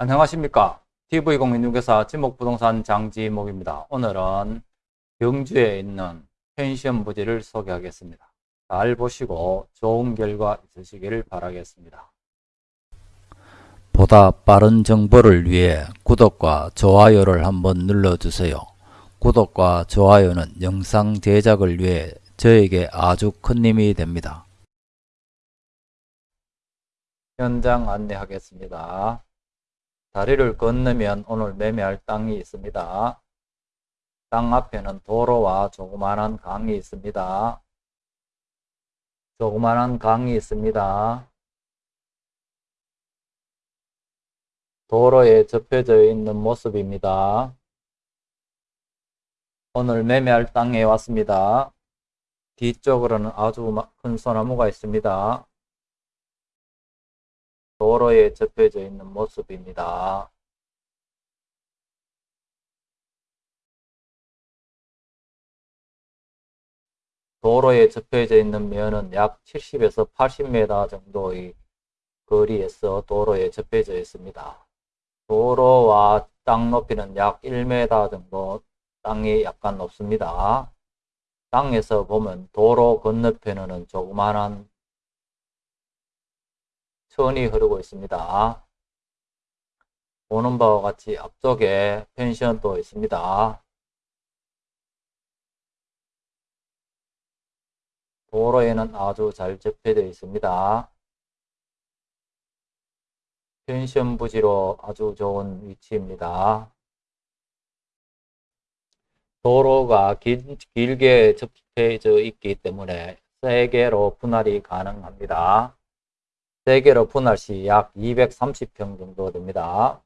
안녕하십니까. TV공인중개사 지목부동산 장지목입니다. 오늘은 경주에 있는 펜션 부지를 소개하겠습니다. 잘 보시고 좋은 결과 있으시길 바라겠습니다. 보다 빠른 정보를 위해 구독과 좋아요를 한번 눌러주세요. 구독과 좋아요는 영상 제작을 위해 저에게 아주 큰 힘이 됩니다. 현장 안내하겠습니다 다리를 건너면 오늘 매매할 땅이 있습니다. 땅 앞에는 도로와 조그만한 강이 있습니다. 조그만한 강이 있습니다. 도로에 접혀져 있는 모습입니다. 오늘 매매할 땅에 왔습니다. 뒤쪽으로는 아주 큰 소나무가 있습니다. 도로에 접혀져 있는 모습입니다. 도로에 접혀져 있는 면은 약 70에서 80m 정도의 거리에서 도로에 접혀져 있습니다. 도로와 땅 높이는 약 1m 정도 땅이 약간 높습니다. 땅에서 보면 도로 건너편에는 조그만한 천이 흐르고 있습니다. 보는 바와 같이 앞쪽에 펜션도 있습니다. 도로에는 아주 잘 접해되어 있습니다. 펜션 부지로 아주 좋은 위치입니다. 도로가 길, 길게 접해져 있기 때문에 세 개로 분할이 가능합니다. 3개로 분할 시 약 230평 정도 됩니다.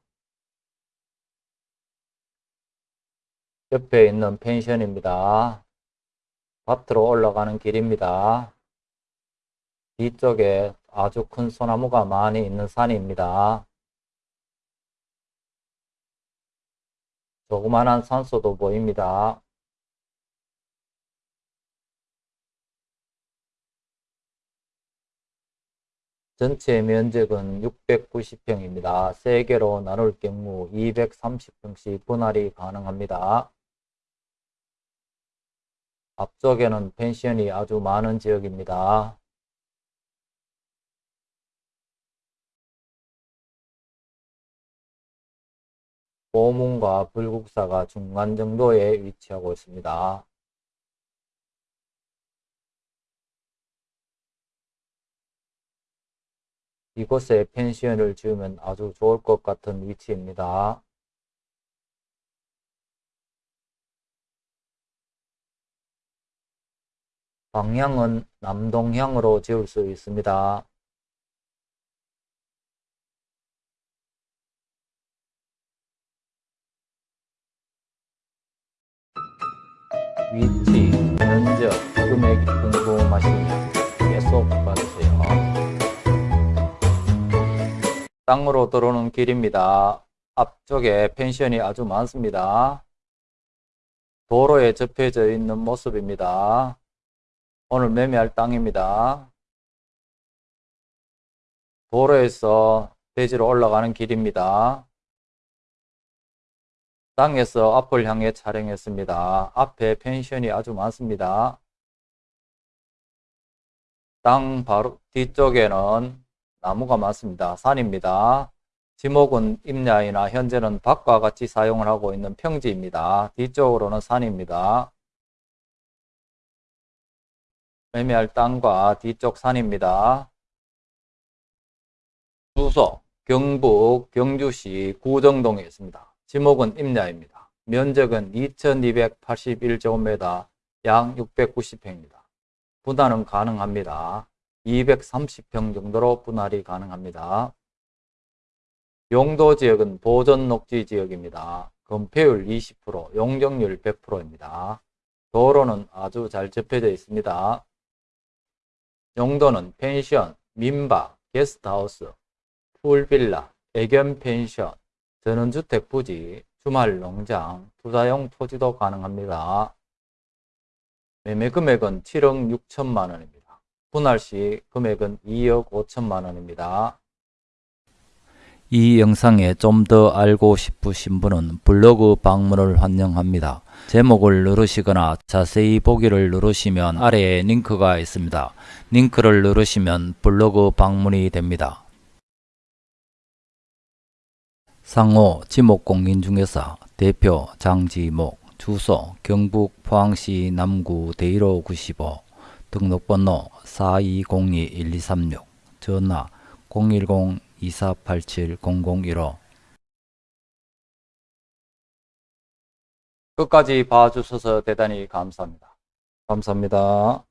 옆에 있는 펜션입니다. 밭으로 올라가는 길입니다. 뒤쪽에 아주 큰 소나무가 많이 있는 산입니다. 조그만한 산소도 보입니다. 전체 면적은 690평입니다. 3개로 나눌 경우 230평씩 분할이 가능합니다. 앞쪽에는 펜션이 아주 많은 지역입니다. 보문과 불국사가 중간 정도에 위치하고 있습니다. 이곳에 펜션을 지으면 아주 좋을 것 같은 위치입니다. 방향은 남동향으로 지을 수 있습니다. 위치, 면적, 금액이 궁금하시면 계속 땅으로 들어오는 길입니다. 앞쪽에 펜션이 아주 많습니다. 도로에 접혀져 있는 모습입니다. 오늘 매매할 땅입니다. 도로에서 대지로 올라가는 길입니다. 땅에서 앞을 향해 촬영했습니다. 앞에 펜션이 아주 많습니다. 땅 바로 뒤쪽에는 나무가 많습니다. 산입니다. 지목은 임야이나 현재는 밭과 같이 사용을 하고 있는 평지입니다. 뒤쪽으로는 산입니다. 매매할 땅과 뒤쪽 산입니다. 주소 경북 경주시 구정동에 있습니다. 지목은 임야입니다. 면적은 2281제곱미터 약 690평입니다. 분할은 가능합니다. 230평 정도로 분할이 가능합니다. 용도 지역은 보전 녹지 지역입니다. 건폐율 20%, 용적률 100%입니다. 도로는 아주 잘 접혀져 있습니다. 용도는 펜션, 민박, 게스트하우스, 풀빌라, 애견 펜션, 전원주택 부지, 주말 농장, 투자용 토지도 가능합니다. 매매 금액은 7억 6천만 원입니다. 분할 시 금액은 2억 5천만 원입니다. 이 영상에 좀 더 알고 싶으신 분은 블로그 방문을 환영합니다. 제목을 누르시거나 자세히 보기를 누르시면 아래에 링크가 있습니다. 링크를 누르시면 블로그 방문이 됩니다. 상호 지목공인중개사 대표 장지목 주소 경북 포항시 남구 대일호 95 등록번호 4202-1236 전화 010-2487-0015 끝까지 봐주셔서 대단히 감사합니다. 감사합니다.